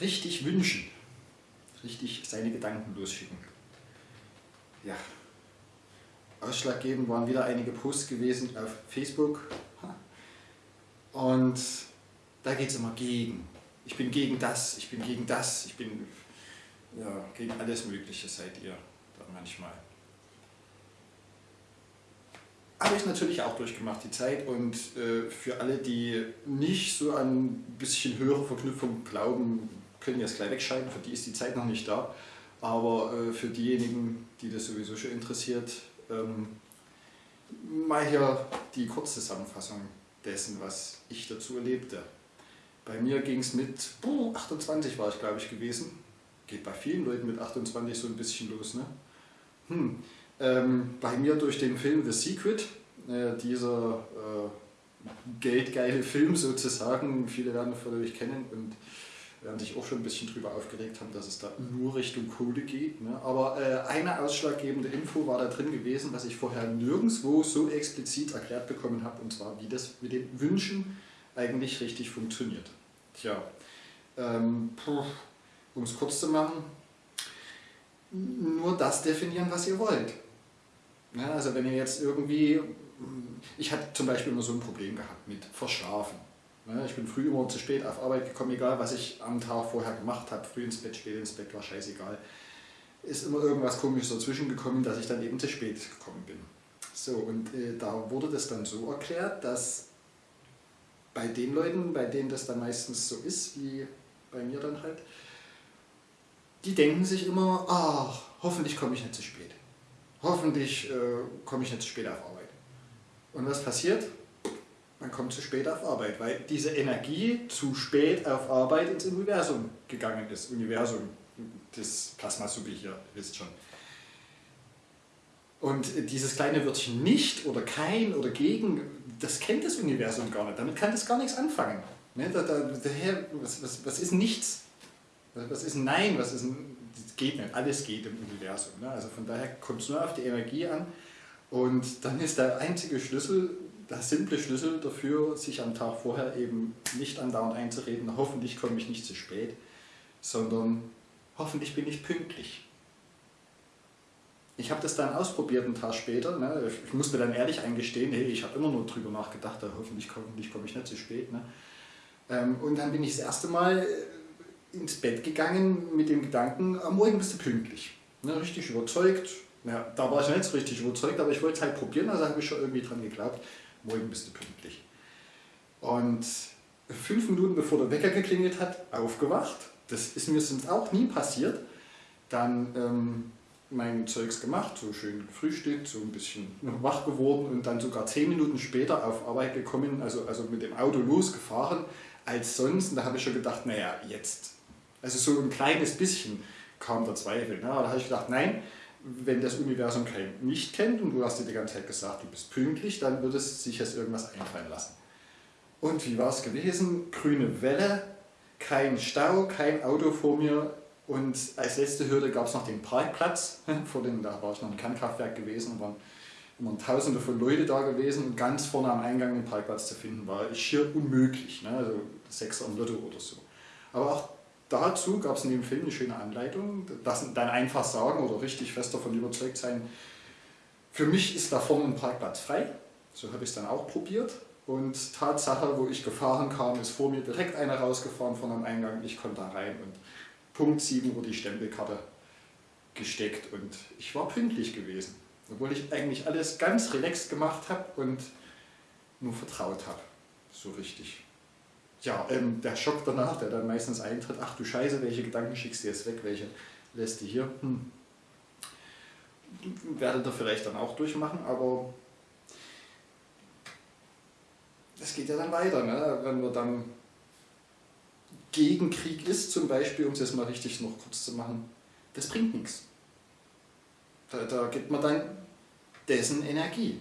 richtig wünschen, richtig seine Gedanken losschicken. Ja, ausschlaggebend waren wieder einige Posts gewesen auf Facebook und da geht es immer gegen. Ich bin gegen das, ich bin gegen das, ich bin ja, gegen alles Mögliche seid ihr da manchmal. Habe ich natürlich auch durchgemacht, die Zeit. Und äh, für alle, die nicht so an ein bisschen höhere Verknüpfung glauben, können jetzt gleich wegschalten. Für die ist die Zeit noch nicht da. Aber äh, für diejenigen, die das sowieso schon interessiert, ähm, mal hier die Kurzzusammenfassung dessen, was ich dazu erlebte. Bei mir ging es mit boah, 28 war ich glaube ich gewesen. Geht bei vielen Leuten mit 28 so ein bisschen los. Ne? Hm. Ähm, bei mir durch den Film The Secret, äh, dieser äh, geldgeile Film sozusagen, viele werden von euch kennen und werden sich auch schon ein bisschen darüber aufgeregt haben, dass es da nur Richtung Kohle geht. Ne? Aber äh, eine ausschlaggebende Info war da drin gewesen, was ich vorher nirgendwo so explizit erklärt bekommen habe, und zwar wie das mit den Wünschen eigentlich richtig funktioniert. Tja, ähm, um es kurz zu machen, nur das definieren, was ihr wollt. Ja, also wenn ihr jetzt irgendwie, ich hatte zum Beispiel immer so ein Problem gehabt mit Verschlafen. Ich bin früh immer zu spät auf Arbeit gekommen, egal was ich am Tag vorher gemacht habe, früh ins Bett, spät ins Bett, war scheißegal. Ist immer irgendwas komisches dazwischen gekommen, dass ich dann eben zu spät gekommen bin. So, und äh, da wurde das dann so erklärt, dass bei den Leuten, bei denen das dann meistens so ist, wie bei mir dann halt, die denken sich immer, ach, hoffentlich komme ich nicht zu spät hoffentlich äh, komme ich nicht zu spät auf Arbeit. Und was passiert? Man kommt zu spät auf Arbeit, weil diese Energie zu spät auf Arbeit ins Universum gegangen ist. Universum, das Plasma-Subi hier, ihr wisst schon. Und dieses kleine Wörtchen nicht oder kein oder gegen, das kennt das Universum gar nicht. Damit kann das gar nichts anfangen. Ne? Da, da, daher, was, was, was ist nichts? Was ist Nein? Was ist ein geht nicht, alles geht im Universum. Ne? Also von daher kommt es nur auf die Energie an und dann ist der einzige Schlüssel, der simple Schlüssel dafür, sich am Tag vorher eben nicht andauernd einzureden, hoffentlich komme ich nicht zu spät, sondern hoffentlich bin ich pünktlich. Ich habe das dann ausprobiert einen Tag später. Ne? Ich muss mir dann ehrlich eingestehen, hey, ich habe immer nur drüber nachgedacht, hoffentlich, hoffentlich komme ich nicht zu spät. Ne? Ähm, und dann bin ich das erste Mal ins Bett gegangen mit dem Gedanken, am Morgen bist du pünktlich. Ne, richtig überzeugt. Ja, da war ich nicht so richtig überzeugt, aber ich wollte es halt probieren, also habe ich schon irgendwie dran geglaubt, morgen bist du pünktlich. Und fünf Minuten bevor der Wecker geklingelt hat, aufgewacht. Das ist mir sonst auch nie passiert. Dann ähm, mein Zeugs gemacht, so schön gefrühstückt, so ein bisschen wach geworden und dann sogar zehn Minuten später auf Arbeit gekommen, also, also mit dem Auto losgefahren als sonst. Und da habe ich schon gedacht, naja, jetzt also so ein kleines bisschen kam der Zweifel. Ne? Da habe ich gedacht, nein, wenn das Universum kein nicht kennt und du hast dir die ganze Zeit gesagt, du bist pünktlich, dann wird es sich jetzt irgendwas einfallen lassen. Und wie war es gewesen? Grüne Welle, kein Stau, kein Auto vor mir und als letzte Hürde gab es noch den Parkplatz. Vor dem, da war ich noch ein Kernkraftwerk gewesen und waren immer tausende von Leuten da gewesen und ganz vorne am Eingang den Parkplatz zu finden war schier unmöglich, ne? also sechs am Lotto oder so. Aber auch dazu gab es in dem Film eine schöne Anleitung, das dann einfach sagen oder richtig fest davon überzeugt sein, für mich ist da vorne ein Parkplatz frei, so habe ich es dann auch probiert. Und Tatsache, wo ich gefahren kam, ist vor mir direkt einer rausgefahren von einem Eingang, ich konnte da rein und Punkt 7 wurde die Stempelkarte gesteckt und ich war pünktlich gewesen, obwohl ich eigentlich alles ganz relaxed gemacht habe und nur vertraut habe, so richtig ja, ähm, der Schock danach, der dann meistens eintritt, ach du Scheiße, welche Gedanken schickst du jetzt weg, welche lässt du hier? Hm. Werdet ihr vielleicht dann auch durchmachen, aber es geht ja dann weiter, ne? wenn man dann gegen Krieg ist, zum Beispiel, um es jetzt mal richtig noch kurz zu machen, das bringt nichts. Da, da gibt man dann dessen Energie.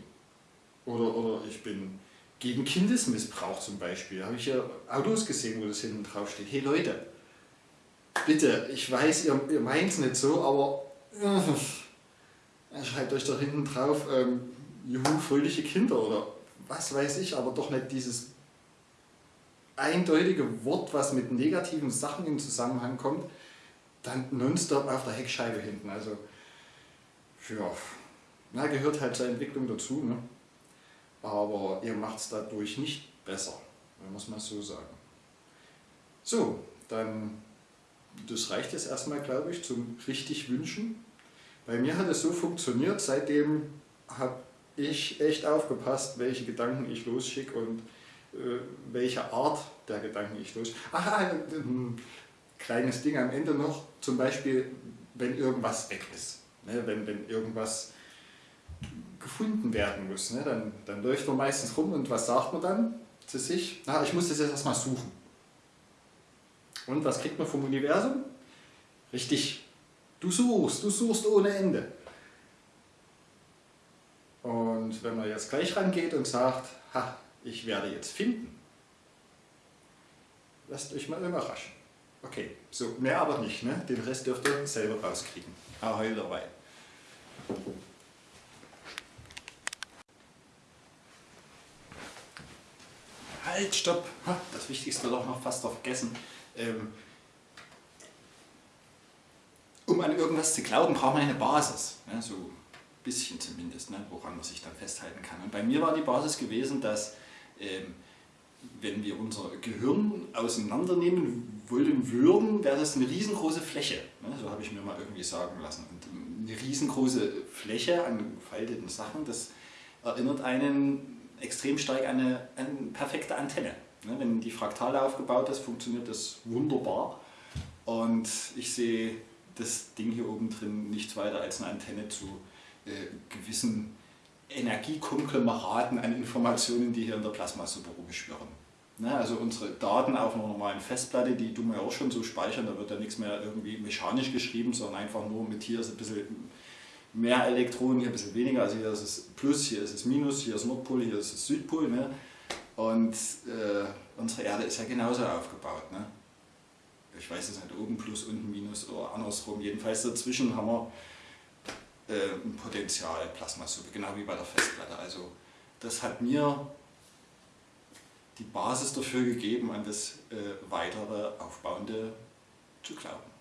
Oder, oder ich bin gegen Kindesmissbrauch zum Beispiel. Da habe ich ja Autos gesehen, wo das hinten drauf steht. Hey Leute, bitte, ich weiß, ihr, ihr meint es nicht so, aber äh, schreibt euch da hinten drauf, ähm, juhu, fröhliche Kinder oder was weiß ich, aber doch nicht dieses eindeutige Wort, was mit negativen Sachen in Zusammenhang kommt, dann nonstop auf der Heckscheibe hinten. Also, ja, na, gehört halt zur Entwicklung dazu. Ne? Aber ihr macht es dadurch nicht besser, muss man so sagen. So, dann, das reicht jetzt erstmal, glaube ich, zum richtig wünschen. Bei mir hat es so funktioniert, seitdem habe ich echt aufgepasst, welche Gedanken ich losschicke und äh, welche Art der Gedanken ich losschicke. Aha, ein kleines Ding am Ende noch, zum Beispiel, wenn irgendwas weg ist, ne, wenn, wenn irgendwas gefunden werden muss, ne, dann, dann läuft man meistens rum und was sagt man dann zu sich? Na, ich muss das jetzt erstmal suchen. Und was kriegt man vom Universum? Richtig, du suchst, du suchst ohne Ende. Und wenn man jetzt gleich rangeht und sagt, ha, ich werde jetzt finden, lasst euch mal überraschen. Okay, so, mehr aber nicht, ne? den Rest dürft ihr selber rauskriegen. Ahoi dabei. Halt, stopp! Das Wichtigste doch noch fast vergessen. Ähm, um an irgendwas zu glauben, braucht man eine Basis. So ein bisschen zumindest, ne? woran man sich dann festhalten kann. Und bei mir war die Basis gewesen, dass ähm, wenn wir unser Gehirn auseinandernehmen wollen würden, wäre das eine riesengroße Fläche. Ne? So habe ich mir mal irgendwie sagen lassen. Und eine riesengroße Fläche an gefalteten Sachen, das erinnert einen extrem stark an eine, eine perfekte Antenne. Ne? Wenn die Fraktale aufgebaut ist, funktioniert das wunderbar. Und ich sehe das Ding hier oben drin nichts weiter als eine Antenne zu äh, gewissen Energiekonglomeraten an Informationen, die hier in der Plasmasuppe rumschwirren. Ne, also unsere Daten auf einer normalen Festplatte, die tun wir auch schon so speichern, da wird ja nichts mehr irgendwie mechanisch geschrieben, sondern einfach nur mit hier ist ein bisschen mehr Elektronen, hier ein bisschen weniger, also hier ist es Plus, hier ist es Minus, hier ist Nordpol, hier ist es Südpol. Ne? Und äh, unsere Erde ist ja genauso aufgebaut. Ne? Ich weiß es nicht, oben Plus, unten Minus oder andersrum. Jedenfalls dazwischen haben wir äh, ein Potenzial Plasmasuppe, genau wie bei der Festplatte. Also das hat mir die Basis dafür gegeben, an das äh, weitere Aufbauende zu glauben.